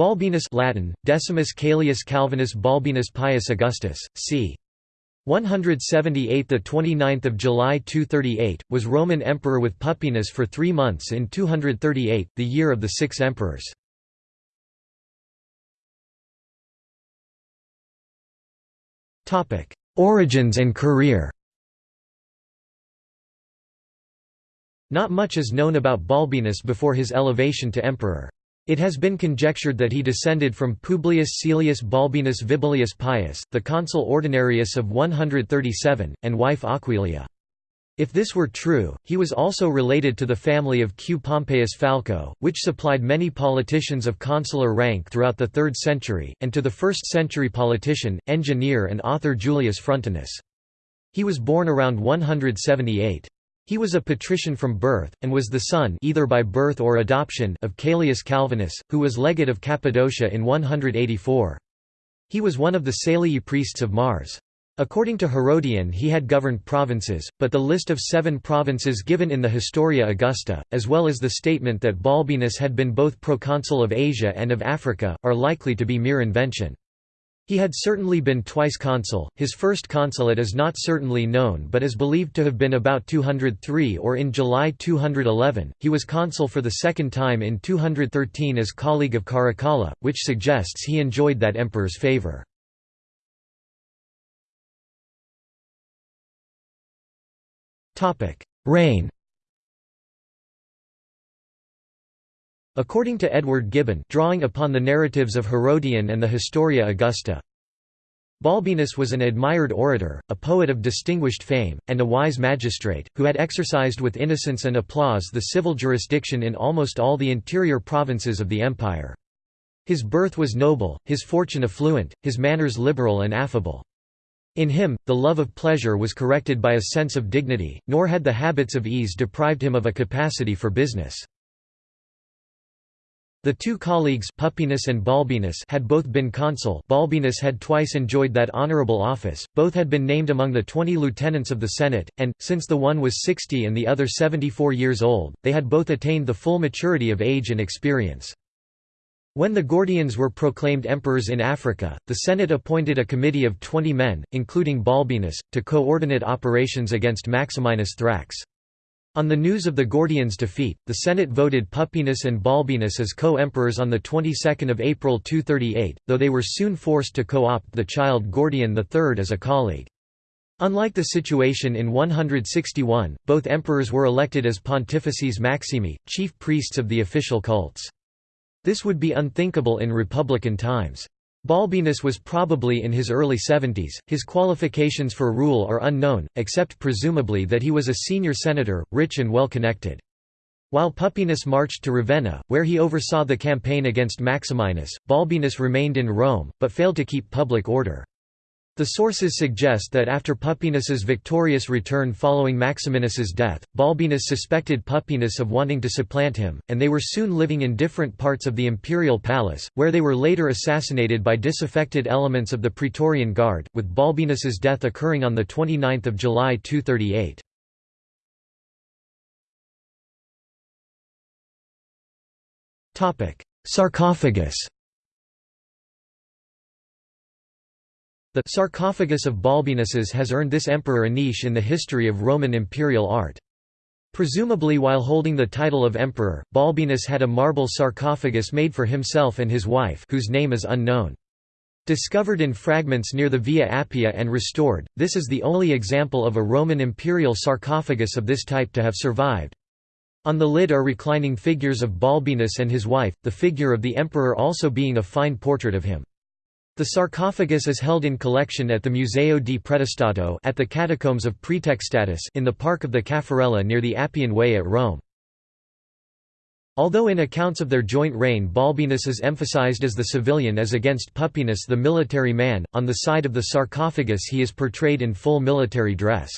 Balbinus Latin, Decimus Caelius Calvinus Balbinus Pius Augustus, c. 178 the 29th of July 238 was Roman emperor with Pupienus for 3 months in 238 the year of the 6 emperors. Topic Origins and career. Not much is known about Balbinus before his elevation to emperor it has been conjectured that he descended from Publius Caelius Balbinus Vibullius Pius, the consul ordinarius of 137, and wife Aquilia. If this were true, he was also related to the family of Q. Pompeius Falco, which supplied many politicians of consular rank throughout the 3rd century, and to the 1st century politician, engineer and author Julius Frontinus. He was born around 178. He was a patrician from birth, and was the son either by birth or adoption of Caelius Calvinus, who was legate of Cappadocia in 184. He was one of the Salii priests of Mars. According to Herodian he had governed provinces, but the list of seven provinces given in the Historia Augusta, as well as the statement that Balbinus had been both proconsul of Asia and of Africa, are likely to be mere invention. He had certainly been twice consul, his first consulate is not certainly known but is believed to have been about 203 or in July 211, he was consul for the second time in 213 as colleague of Caracalla, which suggests he enjoyed that emperor's favour. Reign According to Edward Gibbon drawing upon the narratives of Herodian and the Historia Augusta, Balbinus was an admired orator, a poet of distinguished fame, and a wise magistrate, who had exercised with innocence and applause the civil jurisdiction in almost all the interior provinces of the empire. His birth was noble, his fortune affluent, his manners liberal and affable. In him, the love of pleasure was corrected by a sense of dignity, nor had the habits of ease deprived him of a capacity for business. The two colleagues Pupienus and Balbinus had both been consul Balbinus had twice enjoyed that honourable office, both had been named among the twenty lieutenants of the Senate, and, since the one was sixty and the other seventy-four years old, they had both attained the full maturity of age and experience. When the Gordians were proclaimed emperors in Africa, the Senate appointed a committee of twenty men, including Balbinus, to coordinate operations against Maximinus Thrax. On the news of the Gordians' defeat, the Senate voted Pupienus and Balbinus as co-emperors on the 22nd of April 238, though they were soon forced to co-opt the child Gordian III as a colleague. Unlike the situation in 161, both emperors were elected as pontifices maximi, chief priests of the official cults. This would be unthinkable in republican times. Balbinus was probably in his early 70s, his qualifications for rule are unknown, except presumably that he was a senior senator, rich and well connected. While Pupienus marched to Ravenna, where he oversaw the campaign against Maximinus, Balbinus remained in Rome, but failed to keep public order. The sources suggest that after Pupienus's victorious return following Maximinus's death, Balbinus suspected Pupienus of wanting to supplant him, and they were soon living in different parts of the imperial palace, where they were later assassinated by disaffected elements of the Praetorian Guard, with Balbinus's death occurring on 29 July 238. Sarcophagus The sarcophagus of Balbinus's has earned this emperor a niche in the history of Roman imperial art. Presumably while holding the title of emperor, Balbinus had a marble sarcophagus made for himself and his wife whose name is unknown. Discovered in fragments near the Via Appia and restored, this is the only example of a Roman imperial sarcophagus of this type to have survived. On the lid are reclining figures of Balbinus and his wife, the figure of the emperor also being a fine portrait of him. The sarcophagus is held in collection at the Museo di Pretestato at the Catacombs of Praetextatus in the Park of the Caffarella near the Appian Way at Rome. Although in accounts of their joint reign Balbinus is emphasized as the civilian as against Pupienus the military man, on the side of the sarcophagus he is portrayed in full military dress.